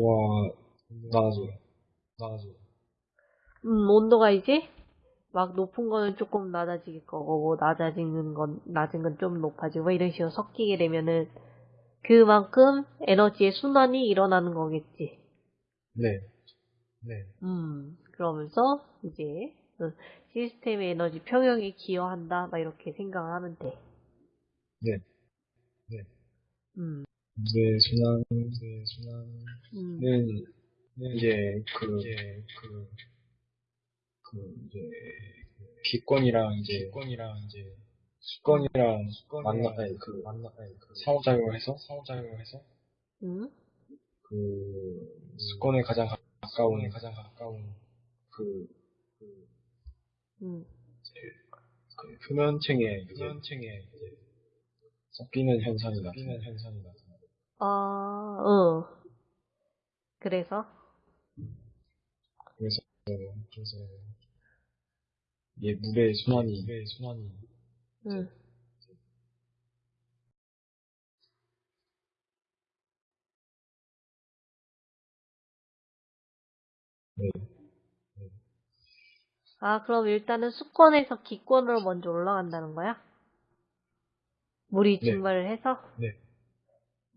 온도가 낮아져요. 낮아져요. 음, 온도가 이제 막 높은 거는 조금 낮아질 거고, 뭐 낮아지는 건, 낮은 건 좀 높아지고, 뭐 이런 식으로 섞이게 되면은 그만큼 에너지의 순환이 일어나는 거겠지. 네. 네. 음, 그러면서 이제 그 시스템의 에너지 평형에 기여한다, 막 이렇게 생각을 하면 돼. 네. 네. 음, 이제 순환, 이제 순환은 음, 이제 그, 그, 그 이제 기권이랑 이제 기권이랑 이제 수권이랑 만나 아니 그 만나 아니 그 상호작용을 해서? 상호작용을 해서? 음, 그 수권에 가장 가까운 가장 가까운 그, 그, 음, 그 표면층에 표면층에 이제 섞이는 현상이 나타나는 현상이 나 아, 어. 그래서? 그래서 그래서 이게 물의 순환이 물의 순환이 음, 네. 아, 그럼 일단은 수권에서 기권으로 먼저 올라간다는 거야? 물이 네. 증발을 해서? 네.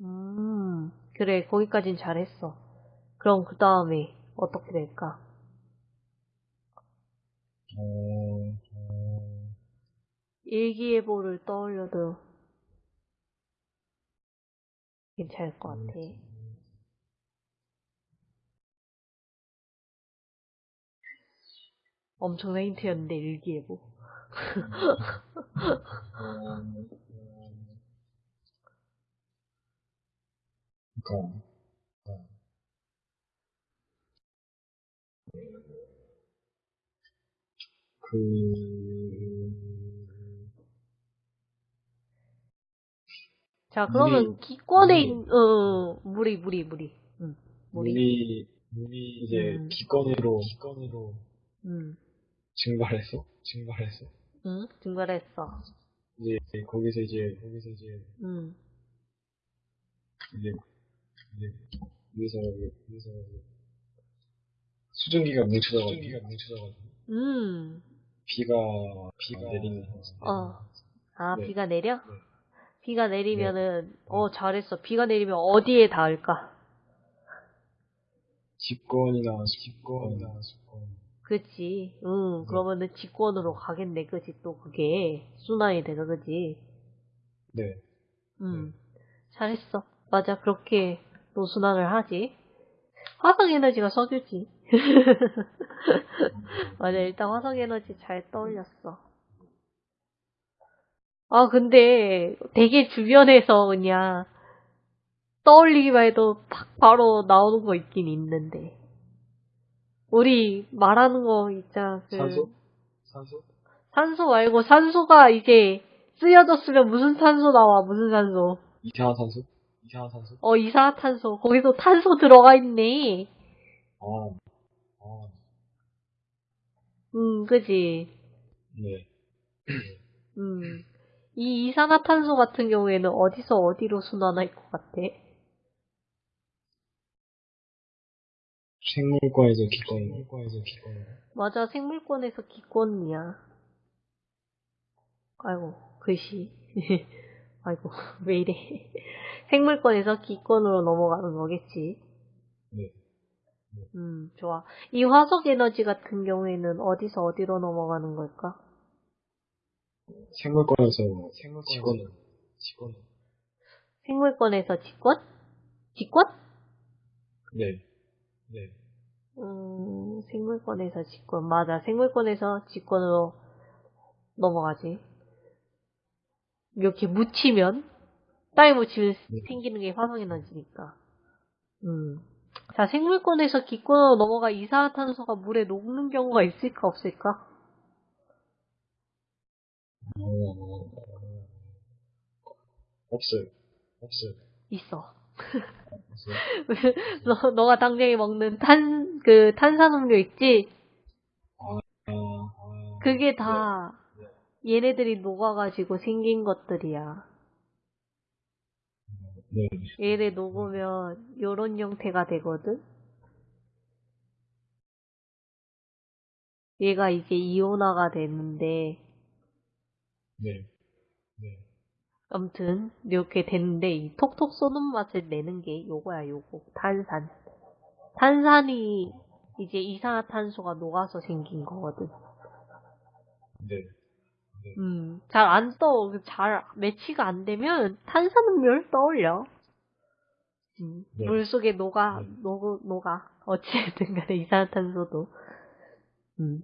음, 그래, 거기까진 잘했어. 그럼 그 다음에 어떻게 될까? 일기예보를 떠올려도 괜찮을 것 같아. 엄청난 힌트였는데, 일기예보. 그러니까 그 자, 그러면 물이- 기권에 물이- 있는, 어, 물이, 물이, 물이. 응, 물이. 물이 물이 이제 음. 기권으로 기권으로 응, 증발해서 증발해서 응, 증발했어. 이제 거기서 이제 거기서 이제 응, 이제 이제 위에서 위에서 수증기가 뭉쳐져가지고 수증기가 뭉쳐져가지고 음, 비가 비가 내리는 어. 아, 네. 비가 내려? 네. 비가 내리면은, 어, 잘했어. 비가 내리면 어디에 닿을까? 집권이나 집권이나 집권 그치. 응, 그러면은 직권으로 가겠네. 그치. 또 그게 순환이 돼서, 그치. 네 응, 잘했어. 맞아. 그렇게 노순환을 하지. 화석 에너지가 석유지. 맞아. 일단 화석 에너지 잘 떠올렸어. 아, 근데 되게 주변에서 그냥 떠올리기만 해도 팍 바로 나오는 거 있긴 있는데. 우리 말하는 거 있잖아. 그 산소 산소 산소 말고 산소가 이제 쓰여졌으면 무슨 산소 나와? 무슨 산소? 이산화탄소 이산화탄소 어, 이산화탄소. 거기서 탄소 들어가 있네. 아 아, 음, 그지. 네. 음. 이 이산화탄소 같은 경우에는 어디서 어디로 순환할 것 같아? 생물과에서 기권 생물과에서 기권 맞아, 생물권에서 기권이야. 아이고, 글씨. 아이고, 왜 이래. 생물권에서 기권으로 넘어가는 거겠지. 네. 음, 좋아. 이 화석 에너지 같은 경우에는 어디서 어디로 넘어가는 걸까? 생물권에서 직권 직권 생물권에서 직권? 직권? 네. 네. 음, 생물권에서 직권. 맞아. 생물권에서 직권으로 넘어가지. 이렇게 묻히면, 땅에 묻히면 네. 생기는 게 화성에너지니까. 음. 자, 생물권에서 기권으로 넘어가 이산화탄소가 물에 녹는 경우가 있을까, 없을까? 어, 없어요. 없어요. 있어. 너, 너가 당장에 먹는 탄, 그, 탄산음료 있지? 아, 아, 그게 다, 얘네들이 녹아가지고 생긴 것들이야. 네. 얘를 녹으면 요런 형태가 되거든. 얘가 이제 이온화가 되는데 네. 네. 아무튼 이렇게 됐는데 이 톡톡 쏘는 맛을 내는 게 요거야 요거 탄산 탄산이 이제 이산화탄소가 녹아서 생긴 거거든 네. 음, 잘 안 떠. 잘 매치가 안 되면 탄산음료를 떠올려. 음, 네. 물 속에 녹아, 네. 녹, 녹아. 어찌됐든 간에 이산화탄소도. 음.